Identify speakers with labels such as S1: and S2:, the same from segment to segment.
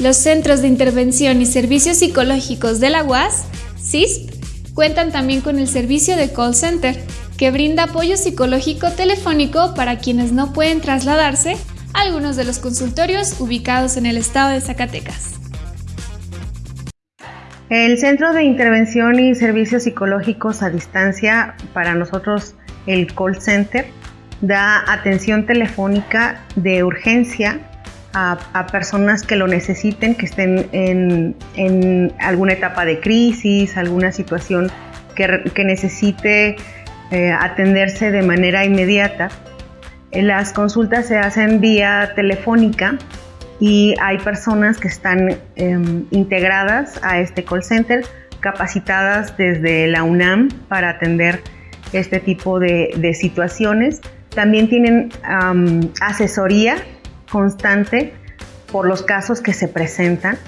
S1: Los Centros de Intervención y Servicios Psicológicos de la UAS, CISP, cuentan también con el servicio de call center, que brinda apoyo psicológico telefónico para quienes no pueden trasladarse a algunos de los consultorios ubicados en el estado de Zacatecas.
S2: El Centro de Intervención y Servicios Psicológicos a Distancia, para nosotros el call center, da atención telefónica de urgencia a, personas que lo necesiten, que estén en, alguna etapa de crisis, alguna situación que, necesite eh, atenderse de manera inmediata. Las consultas se hacen vía telefónica y hay personas que están em, integradas a este call center, capacitadas desde la UNAM para atender este tipo de, situaciones. También tienen asesoría constante por los casos que se presentan,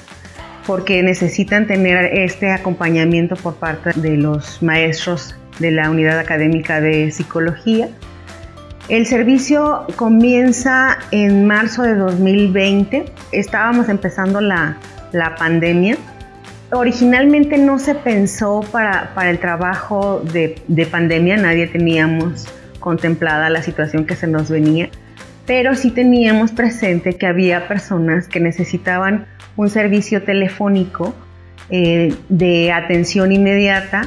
S2: porque necesitan tener este acompañamiento por parte de los maestros de la unidad académica de psicología el servicio comienza en marzo de 2020. Estábamos empezando la, pandemia. Originalmente no se pensó para, el trabajo de, de, pandemia, nadie teníamos contemplada la situación que se nos venía, pero sí teníamos presente que había personas que necesitaban un servicio telefónico eh, de atención inmediata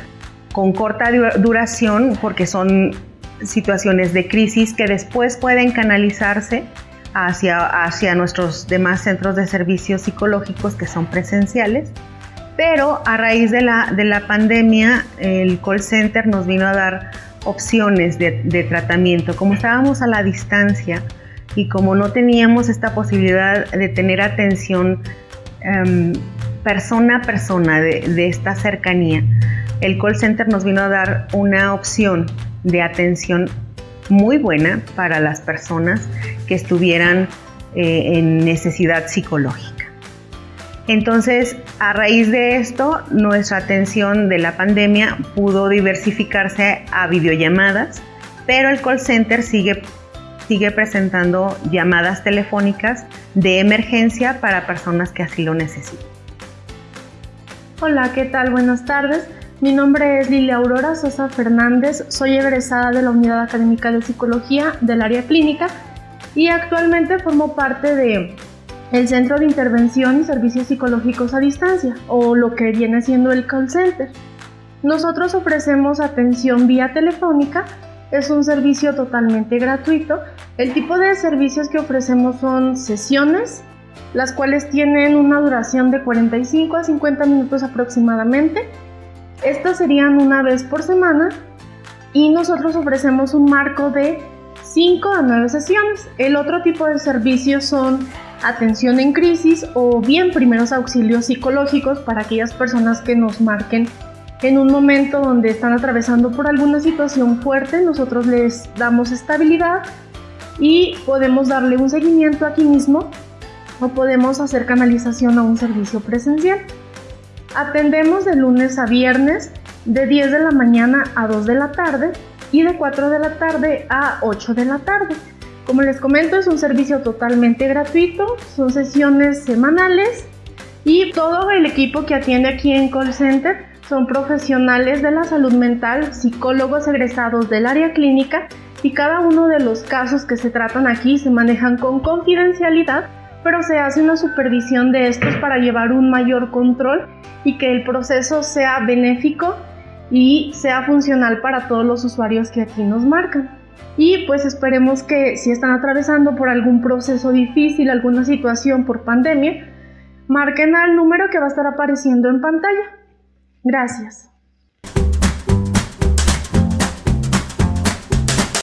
S2: con corta duración porque son situaciones de crisis que después pueden canalizarse hacia, hacia nuestros demás centros de servicios psicológicos que son presenciales. Pero a raíz de la, de la pandemia, el call center nos vino a dar opciones de, de tratamiento. Como estábamos a la distancia y como no teníamos esta posibilidad de tener atención em, persona a persona de, esta cercanía, el call center nos vino a dar una opción de atención muy buena para las personas que estuvieran eh, en necesidad psicológica. Entonces, a raíz de esto, nuestra atención de la pandemia pudo diversificarse a videollamadas, pero el call center sigue, sigue presentando llamadas telefónicas de emergencia para personas que así lo necesiten.
S3: Hola, ¿qué tal? Buenas tardes. Mi nombre es Lilia Aurora Sosa Fernández, soy egresada de la Unidad Académica de Psicología del área clínica y actualmente formo parte de el Centro de Intervención y Servicios Psicológicos a Distancia, o lo que viene siendo el call center. Nosotros ofrecemos atención vía telefónica, es un servicio totalmente gratuito. El tipo de servicios que ofrecemos son sesiones, las cuales tienen una duración de 45 a 50 minutos aproximadamente estas serían una vez por semana y nosotros ofrecemos un marco de 5 a 9 sesiones. El otro tipo de servicios son atención en crisis o bien primeros auxilios psicológicos para aquellas personas que nos marquen en un momento donde están atravesando por alguna situación fuerte. Nosotros les damos estabilidad y podemos darle un seguimiento aquí mismo o podemos hacer canalización a un servicio presencial. Atendemos de lunes a viernes de 10 de la mañana a 2 de la tarde y de 4 de la tarde a 8 de la tarde. Como les comento, es un servicio totalmente gratuito, son sesiones semanales y todo el equipo que atiende aquí en Call Center son profesionales de la salud mental, psicólogos egresados del área clínica y cada uno de los casos que se tratan aquí se manejan con confidencialidad pero se hace una supervisión de estos para llevar un mayor control y que el proceso sea benéfico y sea funcional para todos los usuarios que aquí nos marcan. Y pues esperemos que si están atravesando por algún proceso difícil, alguna situación por pandemia, marquen al número que va a estar apareciendo en pantalla. Gracias.